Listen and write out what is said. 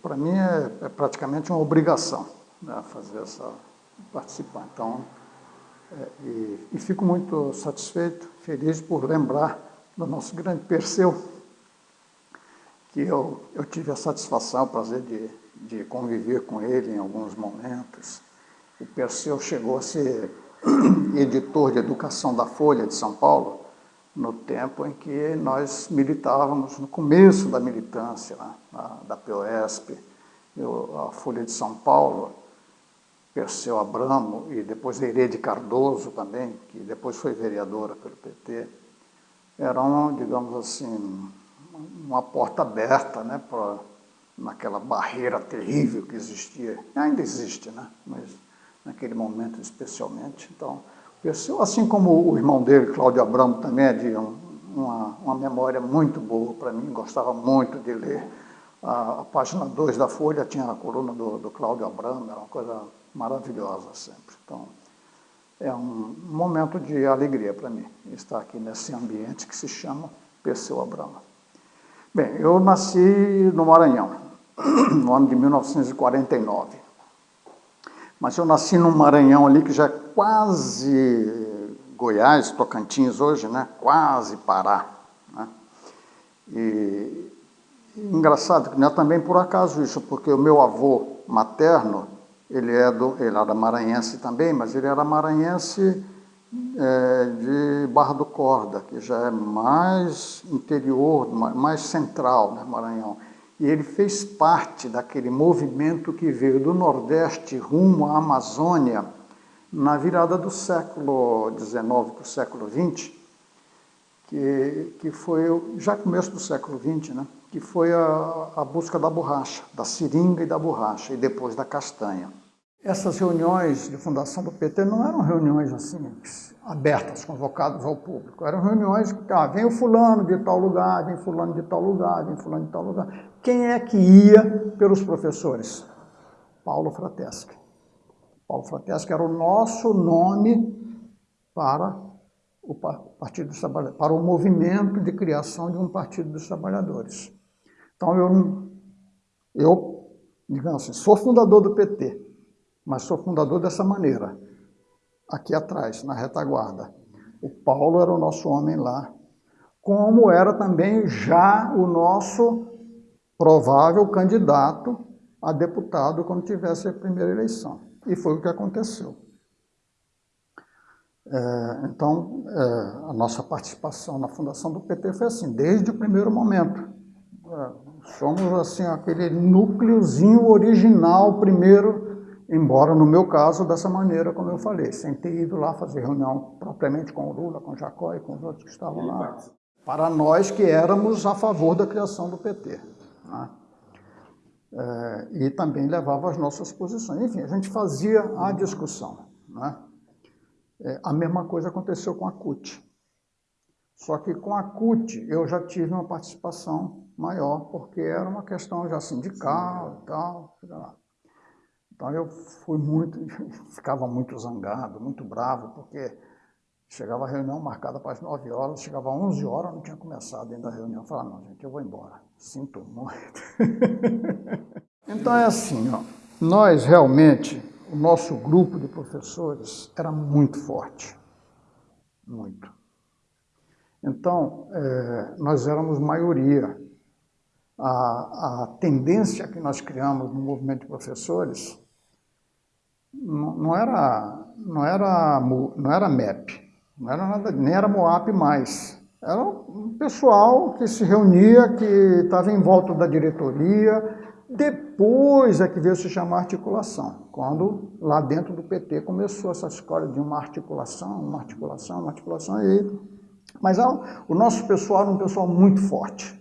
Para mim é, é, praticamente uma obrigação né, fazer essa, participar. Então, é, e, e, fico muito satisfeito, feliz por lembrar do nosso grande Perseu, que eu, eu tive a satisfação, o prazer de, de conviver com ele em alguns momentos. O Perseu chegou a ser editor de educação da Folha de São Paulo, no tempo em que nós militávamos, no começo da militância né, da POSP, eu, a Folha de São Paulo, Perseu Abramo e depois Herede Cardoso também, que depois foi vereadora pelo PT, eram, digamos assim, uma porta aberta né, para naquela barreira terrível que existia, ainda existe, né, mas naquele momento especialmente. Então, assim como o irmão dele, Cláudio Abramo, também é de um, uma, uma memória muito boa para mim, gostava muito de ler. A, a página 2 da Folha tinha a coluna do, do Cláudio Abramo, era uma coisa maravilhosa sempre. Então, é um momento de alegria para mim estar aqui nesse ambiente que se chama Perseu Abramo. Bem, eu nasci no Maranhão, no ano de 1949. Mas eu nasci num Maranhão ali que já é quase Goiás, Tocantins hoje, né? quase Pará. Né? E engraçado que não é também por acaso isso, porque o meu avô materno, ele, é do, ele era maranhense também, mas ele era maranhense é, de Barra do Corda, que já é mais interior, mais central, né, Maranhão. E ele fez parte daquele movimento que veio do Nordeste rumo à Amazônia na virada do século XIX para o século XX, que, que foi, já começo do século XX, né? que foi a, a busca da borracha, da seringa e da borracha, e depois da castanha. Essas reuniões de fundação do PT não eram reuniões assim, abertas, convocadas ao público. Eram reuniões que, ah, vem o fulano de tal lugar, vem fulano de tal lugar, vem fulano de tal lugar. Quem é que ia pelos professores? Paulo Frateschi. Paulo Frateschi era o nosso nome para o Partido dos Trabalhadores, para o movimento de criação de um Partido dos Trabalhadores. Então, eu, eu digamos assim, sou fundador do PT, mas sou fundador dessa maneira, aqui atrás, na retaguarda. O Paulo era o nosso homem lá, como era também já o nosso provável candidato a deputado quando tivesse a primeira eleição. E foi o que aconteceu. É, então, é, a nossa participação na fundação do PT foi assim, desde o primeiro momento. É, somos assim aquele núcleozinho original primeiro, embora no meu caso dessa maneira, como eu falei, sem ter ido lá fazer reunião propriamente com o Lula, com o Jacó e com os outros que estavam lá. Para nós que éramos a favor da criação do PT. Né? É, e também levava as nossas posições. Enfim, a gente fazia a discussão. Né? É, a mesma coisa aconteceu com a CUT. Só que com a CUT eu já tive uma participação maior, porque era uma questão já sindical e tal. Então eu fui muito, ficava muito zangado, muito bravo, porque Chegava a reunião marcada para as 9 horas, chegava às 11 horas, não tinha começado ainda a reunião. Eu falava, não, gente, eu vou embora. Sinto muito. então é assim, ó, nós realmente, o nosso grupo de professores era muito forte. Muito. Então, é, nós éramos maioria. A, a tendência que nós criamos no movimento de professores não, era, não, era, não era MEP, não era nada, nem era Moap mais. Era um pessoal que se reunia, que estava em volta da diretoria. Depois é que veio se chamar articulação, quando lá dentro do PT começou essa escola de uma articulação, uma articulação, uma articulação. E... Mas o nosso pessoal era um pessoal muito forte.